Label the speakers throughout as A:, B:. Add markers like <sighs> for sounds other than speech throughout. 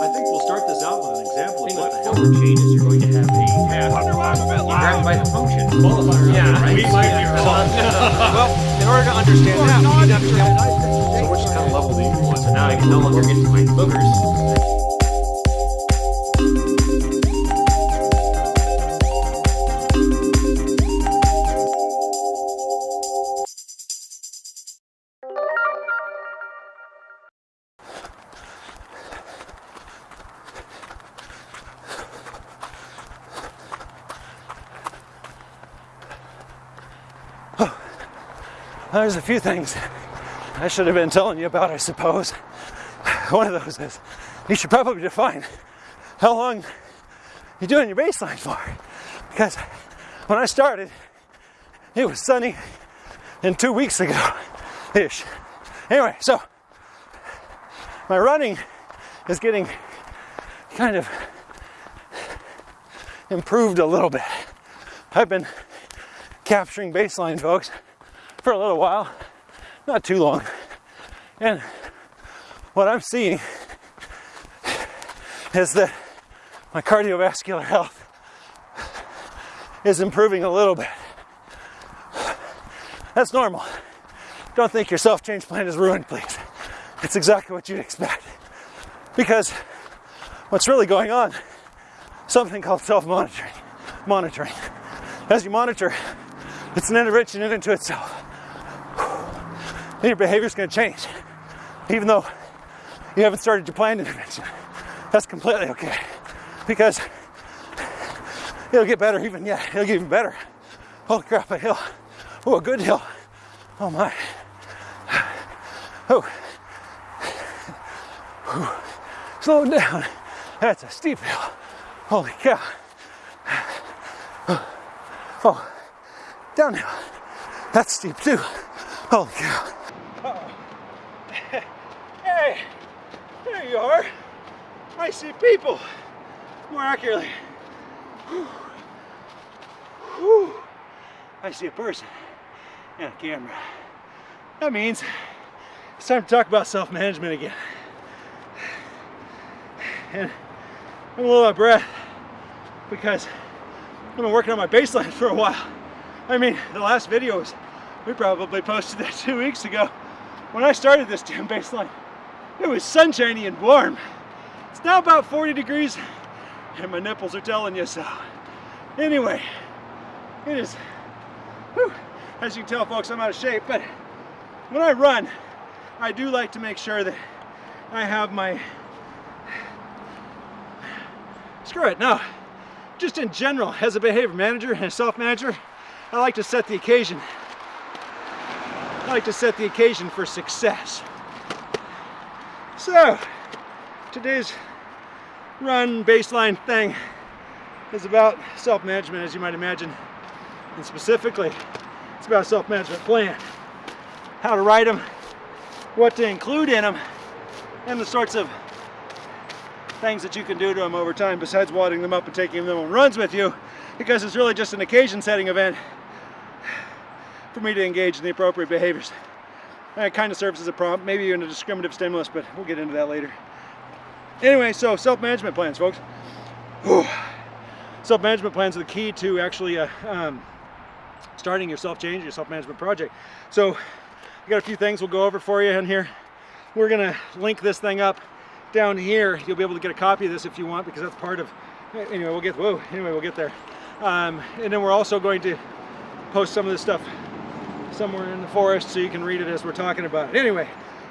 A: I think we'll start this out with an example of what the hell the change is. You're going to have a task. You grab it by the function. Qualifier.
B: Yeah,
A: right?
B: we might be wrong. <laughs> well, in order to understand that, we need to understand
A: So which kind of level do you want? So now I can no longer get to my boogers.
C: There's a few things I should have been telling you about, I suppose. One of those is you should probably define how long you're doing your baseline for. Because when I started, it was sunny and two weeks ago ish. Anyway, so my running is getting kind of improved a little bit. I've been capturing baseline, folks, for a little while, not too long. And what I'm seeing is that my cardiovascular health is improving a little bit. That's normal. Don't think your self change plan is ruined, please. It's exactly what you'd expect. Because what's really going on, something called self monitoring. Monitoring. As you monitor, it's an intervention into itself. Then your behavior's going to change, even though you haven't started your planned intervention. That's completely okay because it'll get better even yeah, it'll get even better. Holy crap, a hill. Oh, a good hill. Oh my. Oh. Slow down. That's a steep hill. Holy cow. Oh, oh. downhill. That's steep too. Holy cow. Hey, there you are. I see people. More accurately. Whew. Whew. I see a person and a camera. That means it's time to talk about self-management again. And I'm a little out of breath because I've been working on my baseline for a while. I mean, the last video was, we probably posted that two weeks ago. When I started this damn baseline, it was sunshiny and warm. It's now about 40 degrees and my nipples are telling you so. Anyway, it is, whew, as you can tell folks, I'm out of shape, but when I run, I do like to make sure that I have my, screw it, no, just in general, as a behavior manager and a self-manager, I like to set the occasion. I like to set the occasion for success. So, today's run baseline thing is about self-management, as you might imagine. And specifically, it's about self-management plan. How to write them, what to include in them, and the sorts of things that you can do to them over time besides wadding them up and taking them on runs with you because it's really just an occasion setting event for me to engage in the appropriate behaviors. It kind of serves as a prompt, maybe even a discriminative stimulus, but we'll get into that later. Anyway, so self-management plans, folks. Self-management plans are the key to actually uh, um, starting your self-change, your self-management project. So I got a few things we'll go over for you in here. We're gonna link this thing up down here. You'll be able to get a copy of this if you want because that's part of, anyway, we'll get, whoa, anyway, we'll get there. Um, and then we're also going to post some of this stuff somewhere in the forest so you can read it as we're talking about it. Anyway,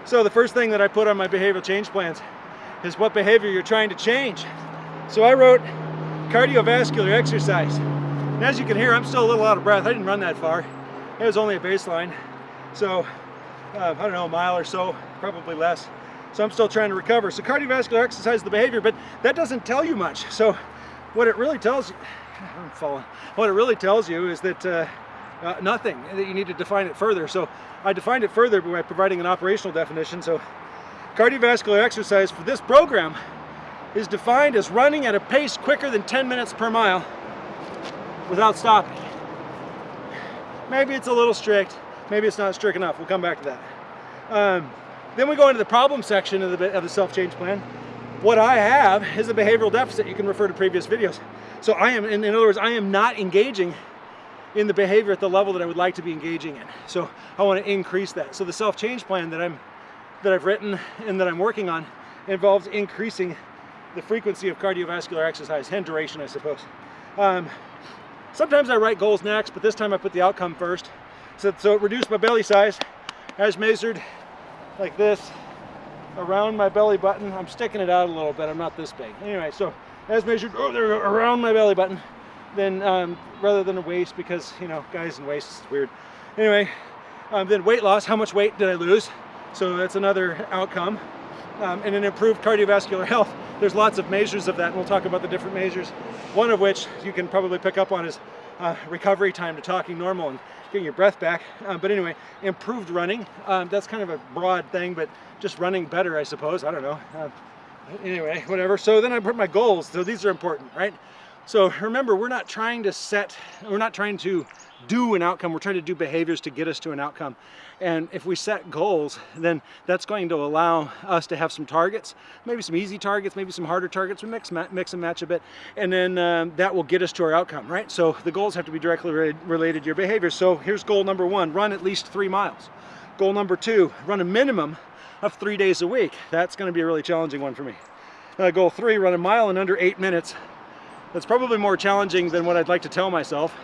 C: so the first thing that I put on my behavioral change plans is what behavior you're trying to change. So I wrote cardiovascular exercise. And as you can hear, I'm still a little out of breath. I didn't run that far. It was only a baseline. So, uh, I don't know, a mile or so, probably less. So I'm still trying to recover. So cardiovascular exercise is the behavior, but that doesn't tell you much. So what it really tells you, <sighs> I'm falling. What it really tells you is that uh, uh, nothing, that you need to define it further. So I defined it further by providing an operational definition. So cardiovascular exercise for this program is defined as running at a pace quicker than 10 minutes per mile without stopping. Maybe it's a little strict, maybe it's not strict enough. We'll come back to that. Um, then we go into the problem section of the, of the self-change plan. what I have is a behavioral deficit. You can refer to previous videos. So I am, in, in other words, I am not engaging in the behavior at the level that I would like to be engaging in. So I want to increase that. So the self-change plan that I'm that I've written and that I'm working on involves increasing the frequency of cardiovascular exercise and duration, I suppose. Um, sometimes I write goals next, but this time I put the outcome first. So, so it reduced my belly size as measured like this around my belly button. I'm sticking it out a little bit. I'm not this big. Anyway, so as measured oh, around my belly button, then um, rather than a waist because you know guys and waists is weird. Anyway, um, then weight loss. How much weight did I lose? So that's another outcome. Um, and an improved cardiovascular <laughs> health. There's lots of measures of that, and we'll talk about the different measures. One of which you can probably pick up on is uh, recovery time to talking normal and getting your breath back. Uh, but anyway, improved running. Um, that's kind of a broad thing, but just running better, I suppose. I don't know. Uh, anyway, whatever. So then I put my goals. So these are important, right? So remember, we're not trying to set, we're not trying to do an outcome, we're trying to do behaviors to get us to an outcome. And if we set goals, then that's going to allow us to have some targets, maybe some easy targets, maybe some harder targets, we mix, mix and match a bit, and then um, that will get us to our outcome, right? So the goals have to be directly related to your behavior. So here's goal number one, run at least three miles. Goal number two, run a minimum of three days a week. That's gonna be a really challenging one for me. Uh, goal three, run a mile in under eight minutes. That's probably more challenging than what I'd like to tell myself.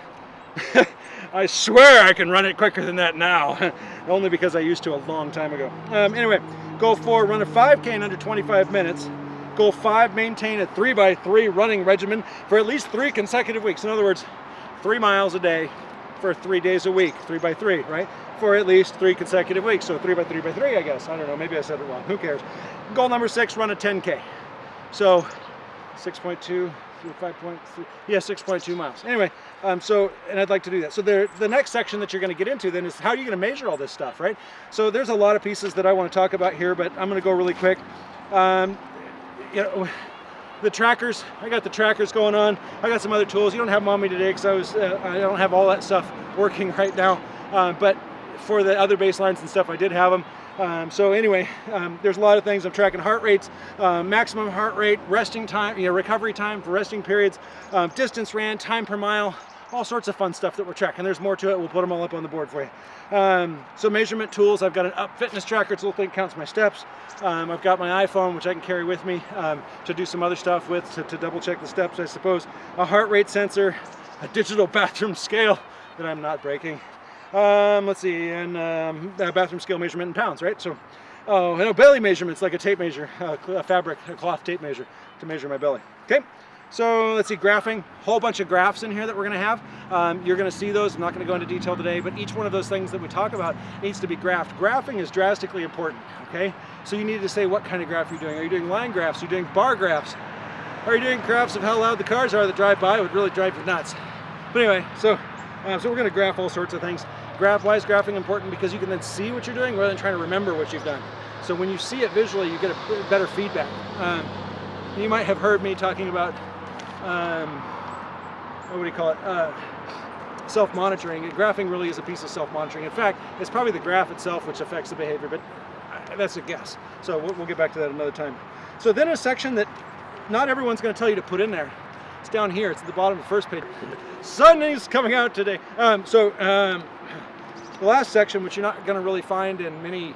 C: <laughs> I swear I can run it quicker than that now, <laughs> only because I used to a long time ago. Um, anyway, goal four, run a 5K in under 25 minutes. Goal five, maintain a three by three running regimen for at least three consecutive weeks. In other words, three miles a day for three days a week, three by three, right? For at least three consecutive weeks. So three by three by three, I guess. I don't know, maybe I said it wrong, who cares? Goal number six, run a 10K. So 6.2, 5.3, yeah, 6.2 miles. Anyway, um, so, and I'd like to do that. So there, the next section that you're gonna get into then is how are you gonna measure all this stuff, right? So there's a lot of pieces that I wanna talk about here, but I'm gonna go really quick. Um, you know, the trackers, I got the trackers going on. I got some other tools. You don't have mommy today because I was, uh, I don't have all that stuff working <laughs> right now. Uh, but for the other baselines and stuff, I did have them. Um, so anyway, um, there's a lot of things. I'm tracking heart rates, uh, maximum heart rate, resting time, you know, recovery time for resting periods, um, distance ran, time per mile, all sorts of fun stuff that we're tracking. There's more to it. We'll put them all up on the board for you. Um, so measurement tools, I've got an up fitness tracker. It's a little thing counts my steps. Um, I've got my iPhone, which I can carry with me um, to do some other stuff with, to, to double check the steps, I suppose. A heart rate sensor, a digital <laughs> bathroom scale that I'm not breaking. Um, let's see, and um, bathroom scale measurement in pounds, right? So, oh, a belly measurement, it's like a tape measure, a fabric, a cloth tape measure to measure my belly. Okay, so let's see, graphing, whole bunch of graphs in here that we're gonna have. Um, you're gonna see those, I'm not gonna go into detail today, but each one of those things that we talk about needs to be graphed. Graphing is drastically important, okay? So you need to say what kind of graph you're doing. Are you doing line graphs? Are you doing bar graphs? Are you doing graphs of how loud the cars are that drive by? It would really drive you nuts. But anyway, so uh, so we're going to graph all sorts of things. Graph, why is graphing important? Because you can then see what you're doing rather than trying to remember what you've done. So when you see it visually, you get a better feedback. Um, you might have heard me talking about, um, what do you call it, uh, self-monitoring. Graphing really is a piece of self-monitoring. In fact, it's probably the graph itself which affects the behavior, but uh, that's a guess. So we'll, we'll get back to that another time. So then a section that not everyone's going to tell you to put in there it's down here. It's at the bottom of the first page. Sun is coming out today. Um, so um, the last section, which you're not going to really find in many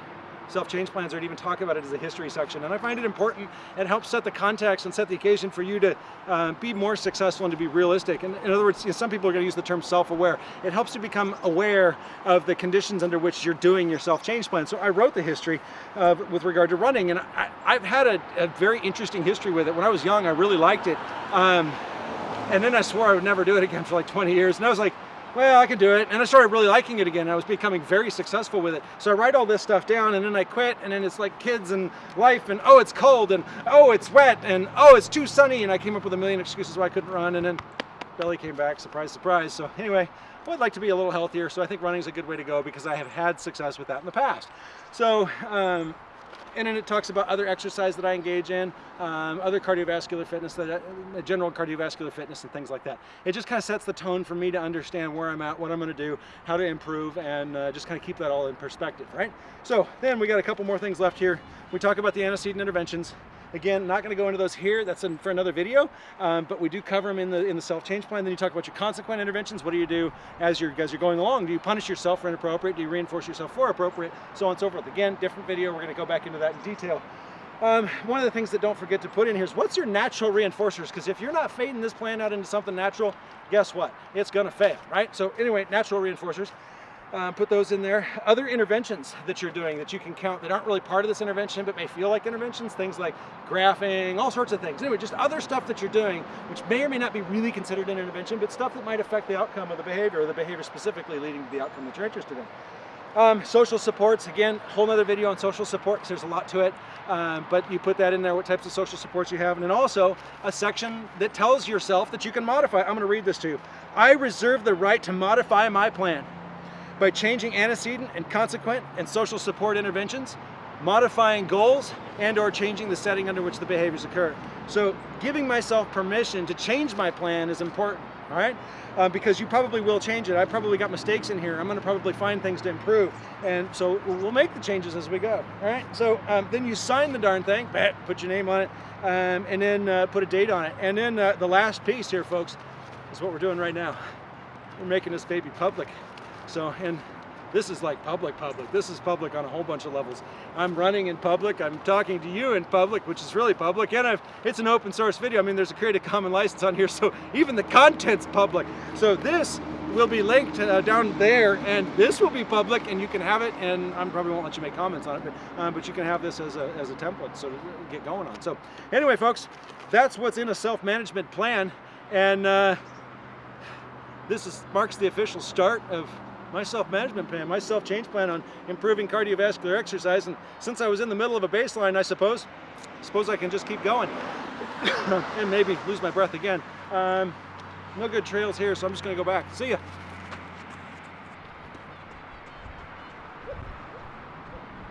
C: self-change plans or even talk about it as a history section. And I find it important. It helps set the context and set the occasion for you to uh, be more successful and to be realistic. And in other words, you know, some people are going to use the term self-aware. It helps you become aware of the conditions under which you're doing your self-change plan. So I wrote the history uh, with regard to running, and I, have had a, a, very interesting history with it. When I was young, I really liked it. Um, and then I swore I would never do it again for like 20 years. And I was like, well, I can do it. And I started really liking it again. I was becoming very successful with it. So I write all this stuff down and then I quit and then it's like kids and life and oh, it's cold and oh, it's wet and oh, it's too sunny. And I came up with a million excuses why I couldn't run and then belly came back, surprise, surprise. So anyway, I would like to be a little healthier. So I think running is a good way to go because I have had success with that in the past. So um, and then it talks about other exercise that I engage in, um, other cardiovascular fitness, that, uh, general cardiovascular fitness and things like that. It just kind of sets the tone for me to understand where I'm at, what I'm going to do, how to improve, and uh, just kind of keep that all in perspective, right? So then we got a couple more things left here. We talk about the antecedent interventions. Again, not going to go into those here. That's in, for another video. Um, but we do cover them in the in the self change plan. Then you talk about your consequent interventions. What do you do as you're as you're going along? Do you punish yourself for inappropriate? Do you reinforce yourself for appropriate? So on and so forth. Again, different video. We're going to go back into that in detail. Um, one of the things that don't forget to put in here is what's your natural reinforcers? Because if you're not fading this plan out into something natural, guess what? It's going to fail, right? So anyway, natural reinforcers. Uh, put those in there. Other interventions that you're doing that you can count that aren't really part of this intervention but may feel like interventions, things like graphing, all sorts of things. Anyway, just other stuff that you're doing which may or may not be really considered an intervention, but stuff that might affect the outcome of the behavior or the behavior specifically leading to the outcome that you're interested in. Um, social supports, again, whole nother video on social support because there's a lot to it. Um, but you put that in there, what types of social supports you have. And then also a section that tells yourself that you can modify. I'm gonna read this to you. I reserve the right to modify my plan by changing antecedent and consequent and social support interventions, modifying goals, and or changing the setting under which the behaviors occur. So giving myself permission to change my plan is important, all right? Uh, because you probably will change it. I probably got mistakes in here. I'm gonna probably find things to improve. And so we'll make the changes as we go, all right? So um, then you sign the darn thing, put your name on it, um, and then uh, put a date on it. And then uh, the last piece here, folks, is what we're doing right now. We're making this baby public. So, and this is like public public. This is public on a whole bunch of levels. I'm running in public, I'm talking to you in public, which is really public, and I've, it's an open source video. I mean, there's a Creative Commons license on here, so even the content's public. So this will be linked uh, down there, and this will be public, and you can have it, and I probably won't let you make comments on it, but, um, but you can have this as a, as a template so get going on. So anyway, folks, that's what's in a self-management plan, and uh, this is, marks the official start of my self-management plan, my self-change plan on improving cardiovascular exercise. And since I was in the middle of a baseline, I suppose, suppose I can just keep going <coughs> and maybe lose my breath again. Um, no good trails here, so I'm just gonna go back. See ya.